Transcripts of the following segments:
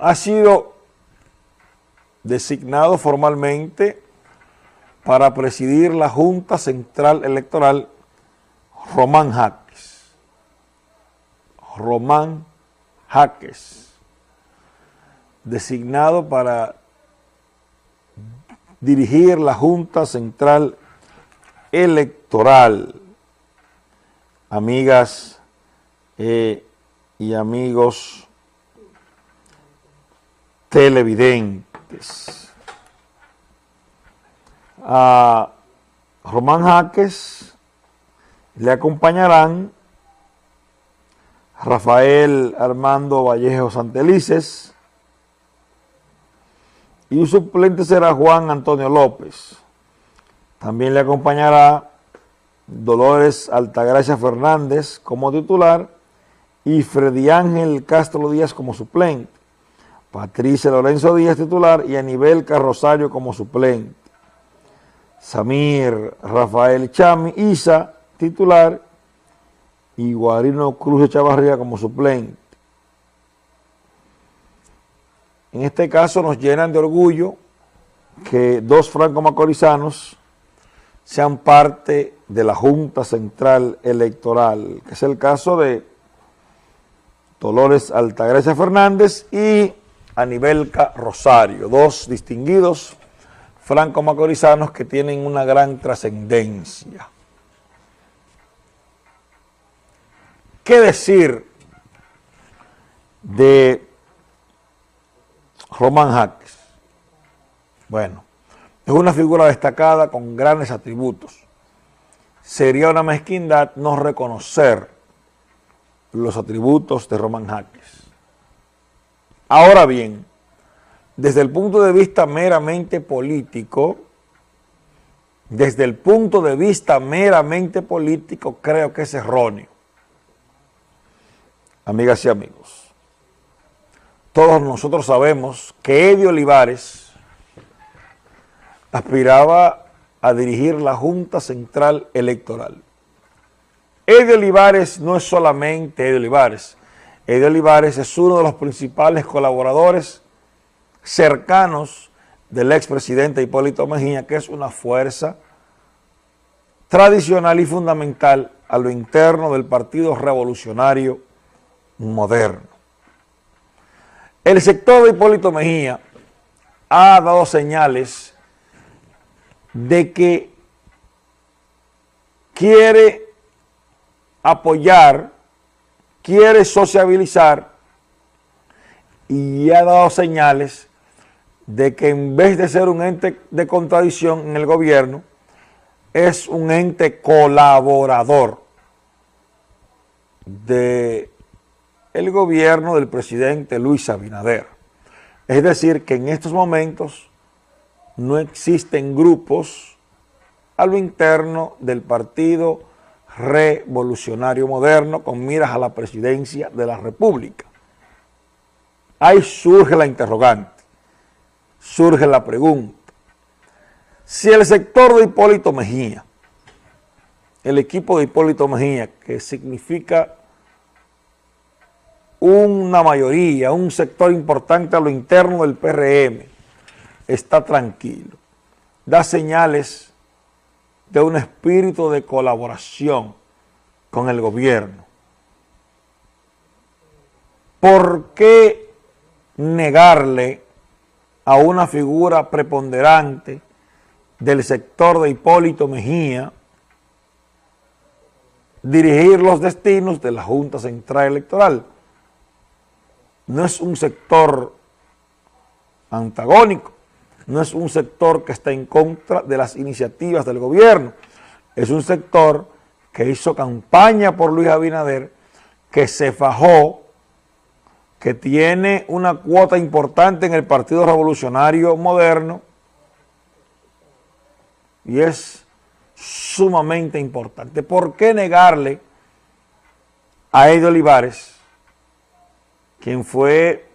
Ha sido designado formalmente para presidir la Junta Central Electoral Román Jaques. Román Jaques, designado para dirigir la Junta Central Electoral. Amigas eh, y amigos televidentes. A Román Jaques le acompañarán Rafael Armando Vallejo Santelices y un suplente será Juan Antonio López. También le acompañará Dolores Altagracia Fernández como titular y Freddy Ángel Castro Díaz como suplente. Patricia Lorenzo Díaz titular y Anibel Carrosario como suplente. Samir Rafael Chami Isa titular y Guarino Cruz Chavarría como suplente. En este caso nos llenan de orgullo que dos franco-macorizanos sean parte de la Junta Central Electoral, que es el caso de Dolores Altagracia Fernández y Anibelca Rosario, dos distinguidos franco-macorizanos que tienen una gran trascendencia. ¿Qué decir de Román Jaques? Bueno, es una figura destacada con grandes atributos. Sería una mezquindad no reconocer los atributos de Román Jaques. Ahora bien, desde el punto de vista meramente político, desde el punto de vista meramente político, creo que es erróneo. Amigas y amigos, todos nosotros sabemos que Eddie Olivares aspiraba a dirigir la Junta Central Electoral. Eddie Olivares no es solamente Eddie Olivares, Eddie Olivares es uno de los principales colaboradores cercanos del expresidente Hipólito Mejía, que es una fuerza tradicional y fundamental a lo interno del Partido Revolucionario Moderno. El sector de Hipólito Mejía ha dado señales de que quiere apoyar quiere sociabilizar y ha dado señales de que en vez de ser un ente de contradicción en el gobierno, es un ente colaborador del el gobierno del presidente Luis Abinader. Es decir, que en estos momentos no existen grupos a lo interno del partido revolucionario moderno con miras a la presidencia de la República. Ahí surge la interrogante, surge la pregunta. Si el sector de Hipólito Mejía, el equipo de Hipólito Mejía, que significa una mayoría, un sector importante a lo interno del PRM, está tranquilo, da señales de un espíritu de colaboración con el gobierno. ¿Por qué negarle a una figura preponderante del sector de Hipólito Mejía dirigir los destinos de la Junta Central Electoral? No es un sector antagónico, no es un sector que está en contra de las iniciativas del gobierno, es un sector que hizo campaña por Luis Abinader, que se fajó, que tiene una cuota importante en el Partido Revolucionario Moderno y es sumamente importante. ¿Por qué negarle a Eddie Olivares, quien fue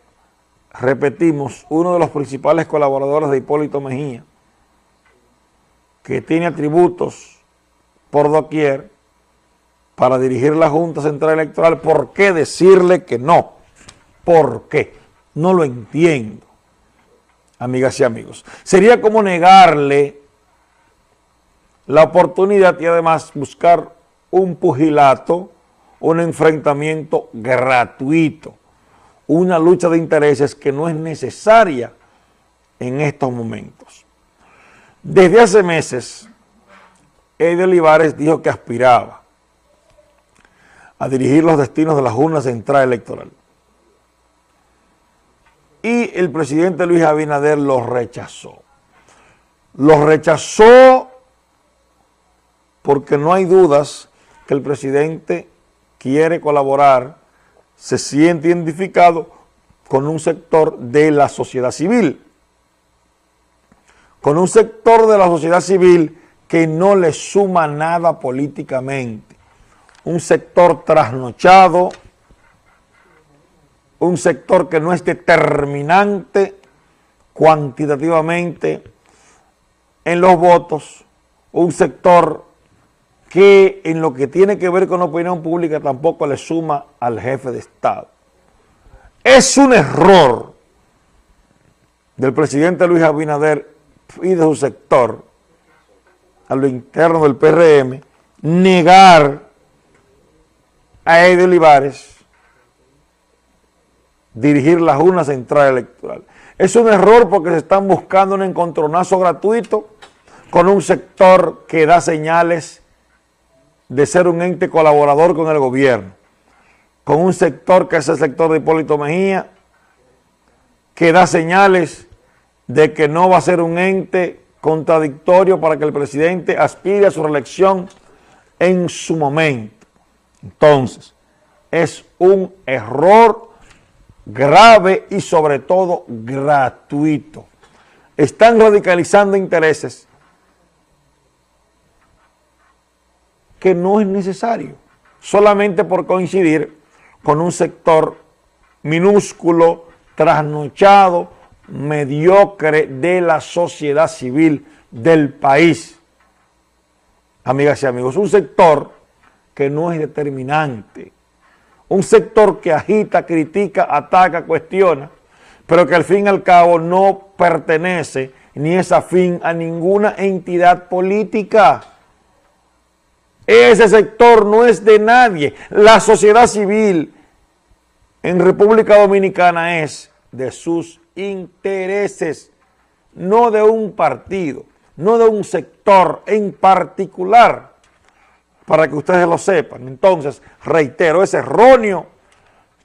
repetimos, uno de los principales colaboradores de Hipólito Mejía, que tiene atributos por doquier para dirigir la Junta Central Electoral, ¿por qué decirle que no? ¿Por qué? No lo entiendo, amigas y amigos. Sería como negarle la oportunidad y además buscar un pugilato, un enfrentamiento gratuito, una lucha de intereses que no es necesaria en estos momentos. Desde hace meses, Eddie Olivares dijo que aspiraba a dirigir los destinos de la Junta Central Electoral. Y el presidente Luis Abinader lo rechazó. Lo rechazó porque no hay dudas que el presidente quiere colaborar, se siente identificado con un sector de la sociedad civil, con un sector de la sociedad civil que no le suma nada políticamente, un sector trasnochado, un sector que no es determinante cuantitativamente en los votos, un sector que en lo que tiene que ver con la opinión pública tampoco le suma al jefe de Estado. Es un error del presidente Luis Abinader y de su sector a lo interno del PRM negar a Eddie Olivares dirigir la Junta Central Electoral. Es un error porque se están buscando un encontronazo gratuito con un sector que da señales de ser un ente colaborador con el gobierno, con un sector que es el sector de Hipólito Mejía, que da señales de que no va a ser un ente contradictorio para que el presidente aspire a su reelección en su momento. Entonces, es un error grave y sobre todo gratuito. Están radicalizando intereses que no es necesario, solamente por coincidir con un sector minúsculo, trasnochado, mediocre de la sociedad civil del país. Amigas y amigos, un sector que no es determinante, un sector que agita, critica, ataca, cuestiona, pero que al fin y al cabo no pertenece ni es afín a ninguna entidad política. Ese sector no es de nadie. La sociedad civil en República Dominicana es de sus intereses, no de un partido, no de un sector en particular, para que ustedes lo sepan. Entonces, reitero, es erróneo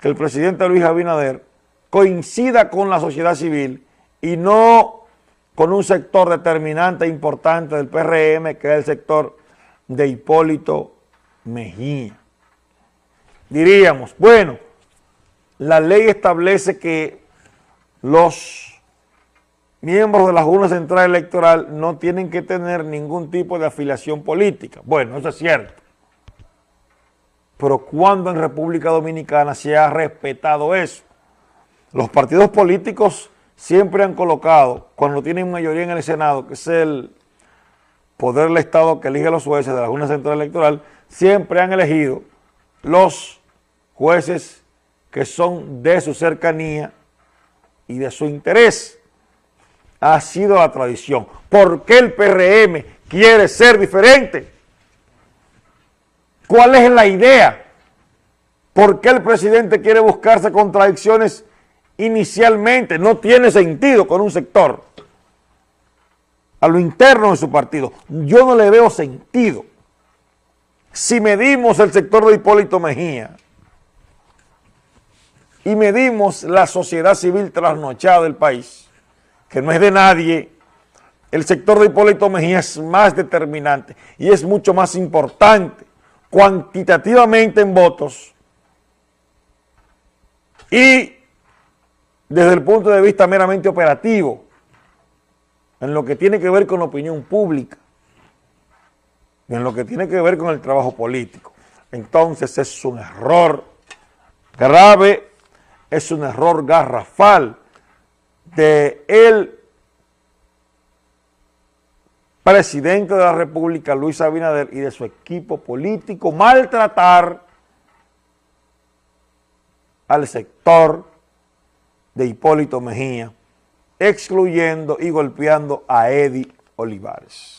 que el presidente Luis Abinader coincida con la sociedad civil y no con un sector determinante e importante del PRM, que es el sector de Hipólito Mejía. Diríamos, bueno, la ley establece que los miembros de la Junta Central Electoral no tienen que tener ningún tipo de afiliación política. Bueno, eso es cierto. Pero ¿cuándo en República Dominicana se ha respetado eso? Los partidos políticos siempre han colocado, cuando tienen mayoría en el Senado, que es el poder del Estado que elige los jueces de la Junta Central Electoral, siempre han elegido los jueces que son de su cercanía y de su interés. Ha sido la tradición. ¿Por qué el PRM quiere ser diferente? ¿Cuál es la idea? ¿Por qué el presidente quiere buscarse contradicciones inicialmente? No tiene sentido con un sector a lo interno de su partido. Yo no le veo sentido. Si medimos el sector de Hipólito Mejía y medimos la sociedad civil trasnochada del país, que no es de nadie, el sector de Hipólito Mejía es más determinante y es mucho más importante cuantitativamente en votos y desde el punto de vista meramente operativo en lo que tiene que ver con la opinión pública, en lo que tiene que ver con el trabajo político. Entonces es un error grave, es un error garrafal de el presidente de la República, Luis Abinader, y de su equipo político maltratar al sector de Hipólito Mejía, excluyendo y golpeando a Eddie Olivares.